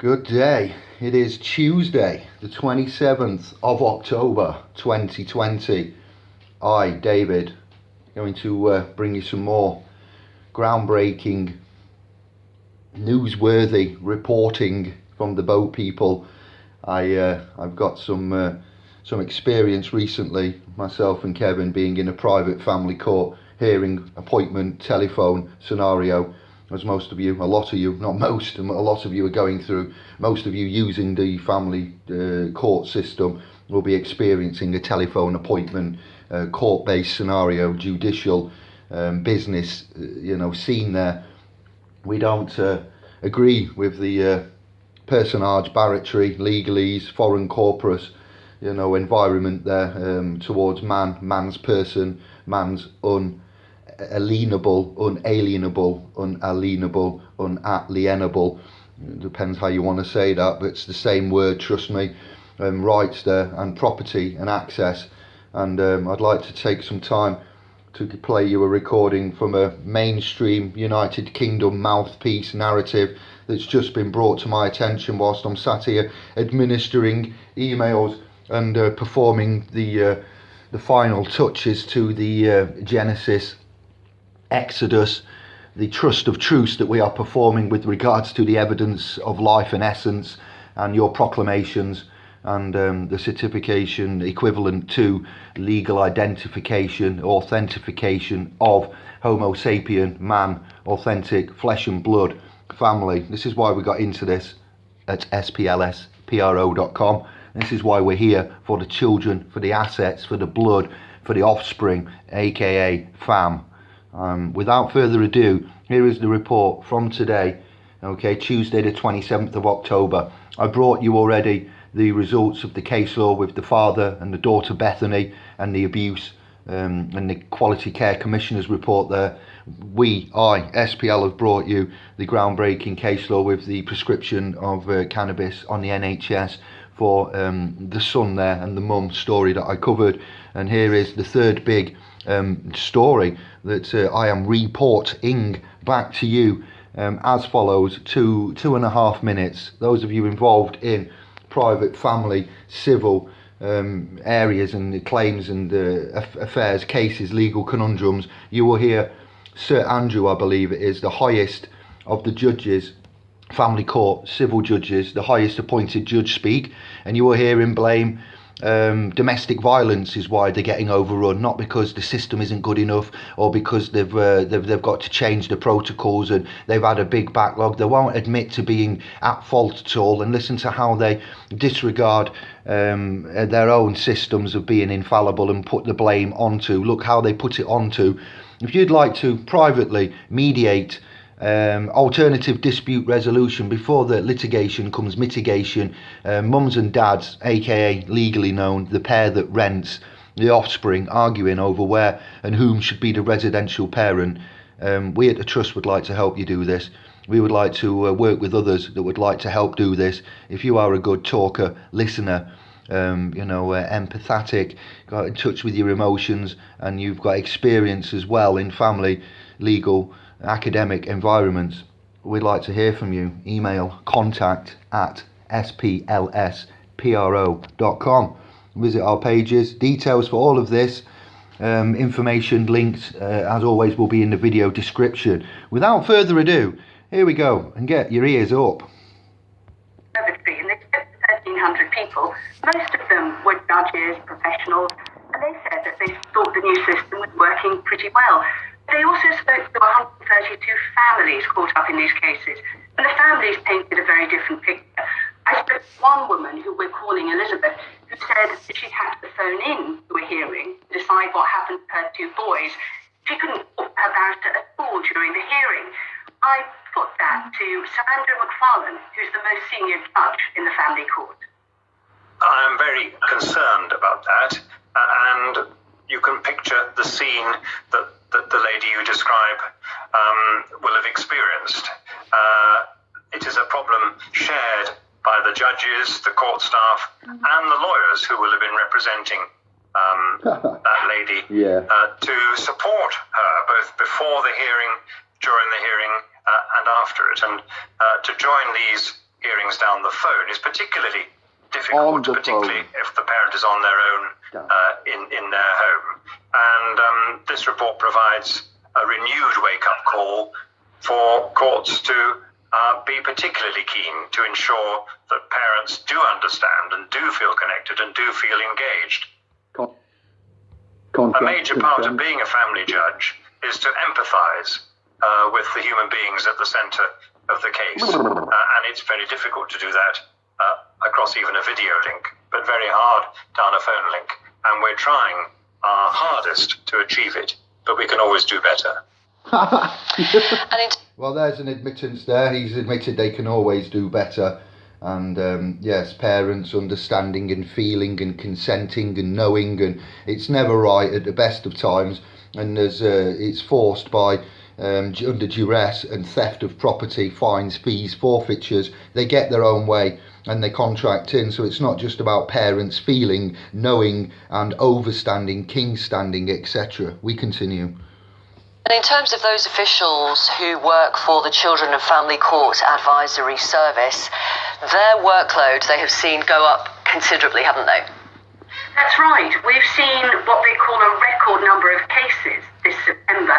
Good day. It is Tuesday, the 27th of October 2020. I, David, going to uh, bring you some more groundbreaking, newsworthy reporting from the boat people. I, uh, I've got some, uh, some experience recently, myself and Kevin being in a private family court hearing appointment telephone scenario as most of you, a lot of you, not most, a lot of you are going through, most of you using the family uh, court system will be experiencing a telephone appointment, uh, court-based scenario, judicial um, business, uh, you know, scene there. We don't uh, agree with the uh, personage, barratry, legalese, foreign corpus, you know, environment there um, towards man, man's person, man's un alienable, unalienable, unalienable, unalienable. It depends how you want to say that, but it's the same word, trust me. Um, rights there and property and access. And um, I'd like to take some time to play you a recording from a mainstream United Kingdom mouthpiece narrative that's just been brought to my attention whilst I'm sat here administering emails and uh, performing the uh, the final touches to the uh, Genesis Exodus, the trust of truth that we are performing with regards to the evidence of life and essence and your proclamations and um, the certification equivalent to legal identification, authentication of Homo sapien, man, authentic, flesh and blood family. This is why we got into this at splspro.com. This is why we're here for the children, for the assets, for the blood, for the offspring, aka fam. Um, without further ado, here is the report from today, okay, Tuesday the 27th of October. I brought you already the results of the case law with the father and the daughter Bethany and the abuse um, and the Quality Care Commissioner's report there. We, I, SPL, have brought you the groundbreaking case law with the prescription of uh, cannabis on the NHS for um, the son there and the mum story that I covered. And here is the third big um, story that uh, I am reporting back to you um, as follows two two and a half minutes those of you involved in private family civil um, areas and claims and uh, affairs cases legal conundrums you will hear Sir Andrew I believe it is the highest of the judges family court civil judges the highest appointed judge speak and you will hear him blame um, domestic violence is why they're getting overrun, not because the system isn't good enough or because they've, uh, they've they've got to change the protocols and they've had a big backlog. They won't admit to being at fault at all and listen to how they disregard um, their own systems of being infallible and put the blame onto. Look how they put it onto. If you'd like to privately mediate um, alternative dispute resolution before the litigation comes mitigation. Uh, mums and dads aka legally known the pair that rents the offspring arguing over where and whom should be the residential parent. Um, we at the trust would like to help you do this. We would like to uh, work with others that would like to help do this. If you are a good talker listener um, you know, uh, empathetic, got in touch with your emotions, and you've got experience as well in family, legal, academic environments, we'd like to hear from you. Email contact at splspro.com. Visit our pages. Details for all of this, um, information, links, uh, as always, will be in the video description. Without further ado, here we go and get your ears up. People. Most of them were judges, professionals, and they said that they thought the new system was working pretty well. They also spoke to 132 families caught up in these cases, and the families painted a very different picture. I spoke to one woman who we're calling Elizabeth, who said that she had to phone in to a hearing to decide what happened to her two boys. She couldn't talk to her barrister at all during the hearing. I put that to Sir Andrew McFarlane, who's the most senior judge in the family court. I'm very concerned about that, and you can picture the scene that that the lady you describe um, will have experienced. Uh, it is a problem shared by the judges, the court staff, and the lawyers who will have been representing um, that lady yeah. uh, to support her both before the hearing, during the hearing, uh, and after it, and uh, to join these hearings down the phone is particularly difficult, particularly phone. if the parent is on their own uh, in, in their home. And um, this report provides a renewed wake up call for courts to uh, be particularly keen to ensure that parents do understand and do feel connected and do feel engaged. Con- a major part of being a family judge is to empathise uh, with the human beings at the centre of the case. Uh, and it's very difficult to do that across even a video link, but very hard down a phone link. And we're trying our hardest to achieve it, but we can always do better. well, there's an admittance there. He's admitted they can always do better. And um, yes, parents understanding and feeling and consenting and knowing, and it's never right at the best of times. And there's, uh, it's forced by um, under duress and theft of property, fines, fees, forfeitures. They get their own way and they contract in. So it's not just about parents feeling, knowing, and overstanding, king standing, etc. We continue. And in terms of those officials who work for the Children and Family Court Advisory Service, their workload they have seen go up considerably, haven't they? That's right. We've seen what they call a record number of cases this September,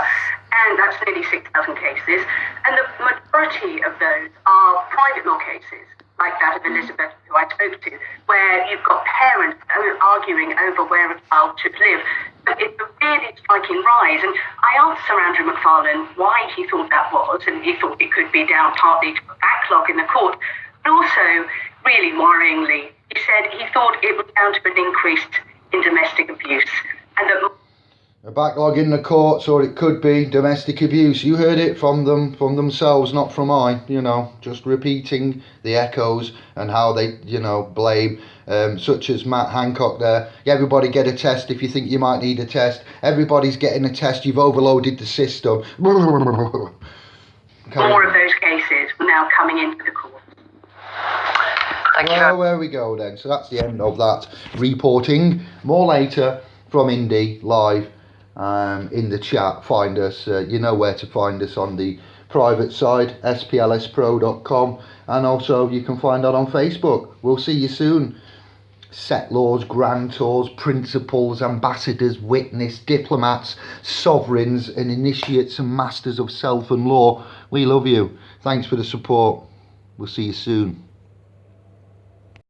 and that's nearly 6,000 cases. And the majority of those are private law cases like that of Elizabeth, who I spoke to, where you've got parents arguing over where a child should live. But it's a really striking rise. And I asked Sir Andrew McFarlane why he thought that was, and he thought it could be down partly to a backlog in the court, but also, really worryingly, he said he thought it was down to an increase in domestic abuse and that a backlog in the courts or it could be domestic abuse. You heard it from them from themselves not from i you know. Just repeating the echoes and how they you know blame um, such as matt hancock there. Everybody get a test if you think you might need a test. Everybody's getting a test. You've overloaded the system. More of those cases now coming into the court. Thank you. Well, there we go then. So that's the end of that reporting. More later from Indy live um, in the chat. Find us. Uh, you know where to find us on the private side, splspro.com, and also you can find that on Facebook. We'll see you soon. Settlors, grantors, principals, ambassadors, witness, diplomats, sovereigns, and initiates and masters of self and law. We love you. Thanks for the support. We'll see you soon.